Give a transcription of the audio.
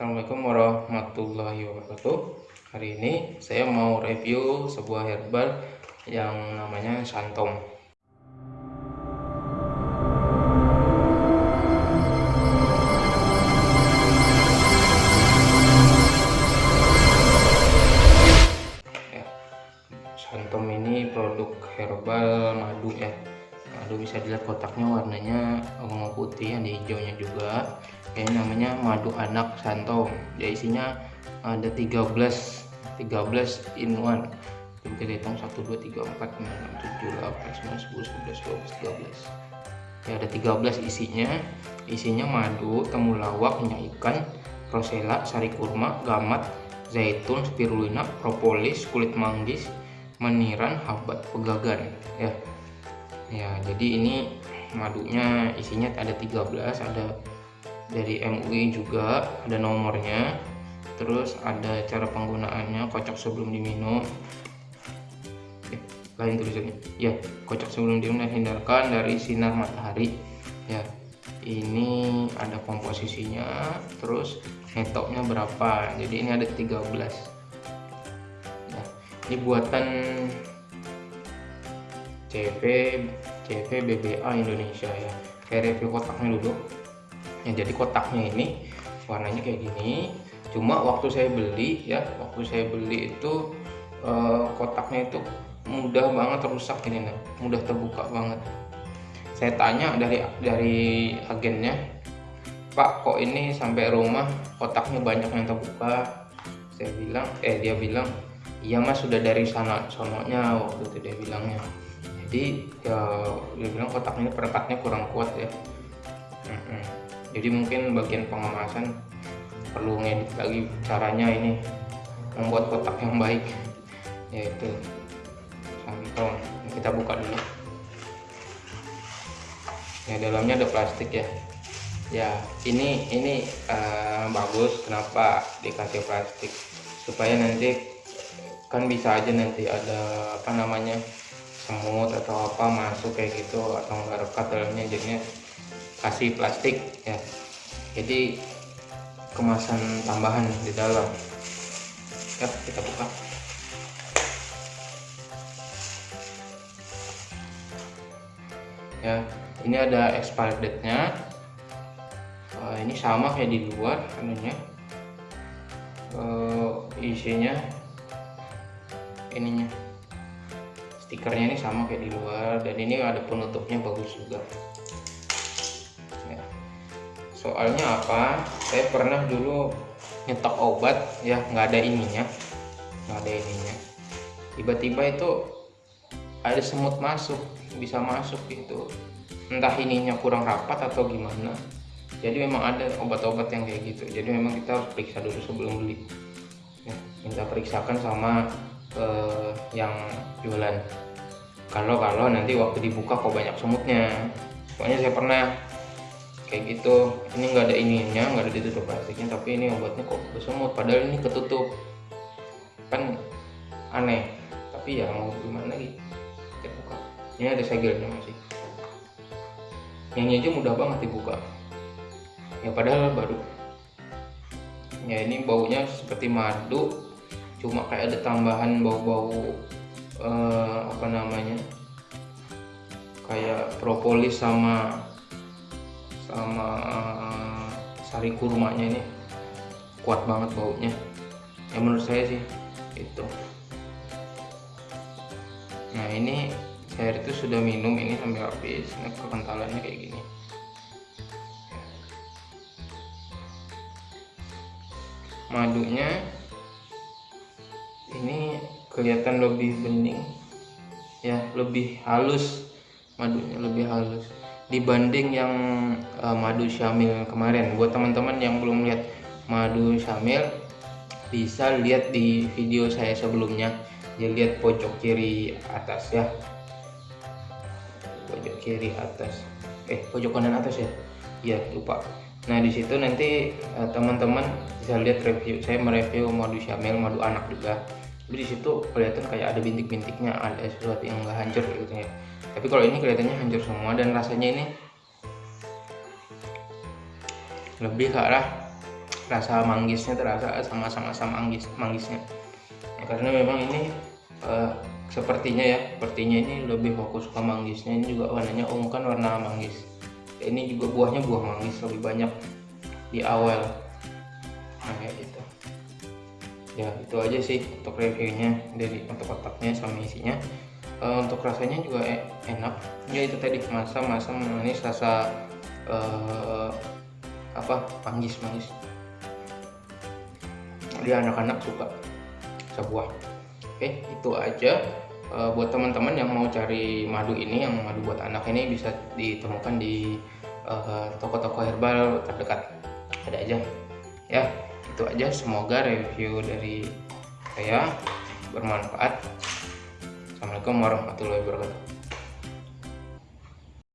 Assalamualaikum warahmatullahi wabarakatuh. Hari ini saya mau review sebuah herbal yang namanya Santom. Ya, Santom ini produk herbal madu ya. Madu bisa dilihat kotaknya warnanya ungu putih ada hijaunya juga ini namanya madu anak santom dia isinya ada 13 13 in one. Kita hitung 1 2 3 4 5 6 7 8 9 10 11 12 13 ya ada 13 isinya. Isinya madu temulawak minyak ikan rosella sari kurma gamat zaitun spirulina propolis kulit manggis meniran habat pegagan. Ya. Ya jadi ini madunya isinya ada 13 ada dari MUI juga ada nomornya. Terus ada cara penggunaannya kocok sebelum diminum. Eh, lain tulisannya. Ya kocok sebelum diminum dan hindarkan dari sinar matahari. Ya ini ada komposisinya terus netoknya berapa. Jadi ini ada 13 nah, ini buatan CV CV BBA Indonesia ya. Kayak review kotaknya dulu ya jadi kotaknya ini warnanya kayak gini. Cuma waktu saya beli ya waktu saya beli itu eh, kotaknya itu mudah banget rusak ini nih mudah terbuka banget. Saya tanya dari dari agennya Pak kok ini sampai rumah kotaknya banyak yang terbuka? Saya bilang eh dia bilang iya mas sudah dari sana sononya waktu itu dia bilangnya. Jadi ya dia bilang kotaknya perekatnya kurang kuat ya jadi mungkin bagian pengemasan perlu ngedit lagi caranya ini membuat kotak yang baik yaitu santom kita buka dulu. Ya dalamnya ada plastik ya. Ya ini ini uh, bagus. Kenapa dikasih plastik? Supaya nanti kan bisa aja nanti ada apa namanya semut atau apa masuk kayak gitu atau nggak rekat dalamnya jadinya kasih plastik ya. Jadi kemasan tambahan di dalam. Ya kita buka. Ya ini ada expired date nya uh, ini sama kayak di luar anunya. Uh, isinya ininya. Stikernya ini sama kayak di luar dan ini ada penutupnya bagus juga soalnya apa? Saya pernah dulu nyetok obat ya nggak ada ininya. Nggak ada ininya. Tiba-tiba itu ada semut masuk bisa masuk gitu. Entah ininya kurang rapat atau gimana. Jadi memang ada obat-obat yang kayak gitu. Jadi memang kita harus periksa dulu sebelum beli. Ya, minta periksakan sama eh, yang jualan. Kalau kalau nanti waktu dibuka kok banyak semutnya. Pokoknya saya pernah kayak gitu. Ini nggak ada ininya nggak ada ditutup plastiknya tapi ini obatnya kok bersemut padahal ini ketutup. Kan aneh. Tapi ya mau gimana lagi? Kita buka. Ini ada segelnya masih. Yang aja mudah banget dibuka. Ya padahal baru. Ya ini baunya seperti madu cuma kayak ada tambahan bau-bau eh, apa namanya? Kayak propolis sama sama uh, sari kurmanya ini kuat banget baunya. Ya menurut saya sih itu. Nah ini saya itu sudah minum ini sampai habis. Nah, kekentalannya kayak gini. Madunya ini kelihatan lebih bening ya lebih halus madunya lebih halus dibanding yang uh, madu syamil kemarin. Buat teman-teman yang belum lihat madu syamil bisa lihat di video saya sebelumnya. Ya lihat pojok kiri atas ya. Pojok kiri atas. Eh pojok kanan atas ya? Ya lupa. Nah di situ nanti eh, teman-teman uh, bisa lihat review saya mereview madu syamil madu anak juga jadi di situ kelihatan kayak ada bintik-bintiknya ada sesuatu yang enggak hancur gitu ya tapi kalau ini kelihatannya hancur semua dan rasanya ini lebih ke arah rasa manggisnya terasa sama-sama sama manggis manggisnya. Ya, karena memang ini uh, sepertinya ya sepertinya ini lebih fokus ke manggisnya. Ini juga warnanya ungu kan warna manggis. Ini juga buahnya buah manggis lebih banyak di awal. Nah kayak gitu ya itu aja sih untuk reviewnya dari untuk kotaknya sama isinya. Uh, untuk rasanya juga e enak. Ya itu tadi masa masa manis rasa uh, apa manggis manggis dia anak-anak suka sebuah oke itu aja. E, buat teman-teman yang mau cari madu ini yang madu buat anak ini bisa ditemukan di toko-toko uh, herbal terdekat. Ada aja. Ya itu aja. Semoga review dari saya bermanfaat. Assalamualaikum warahmatullahi wabarakatuh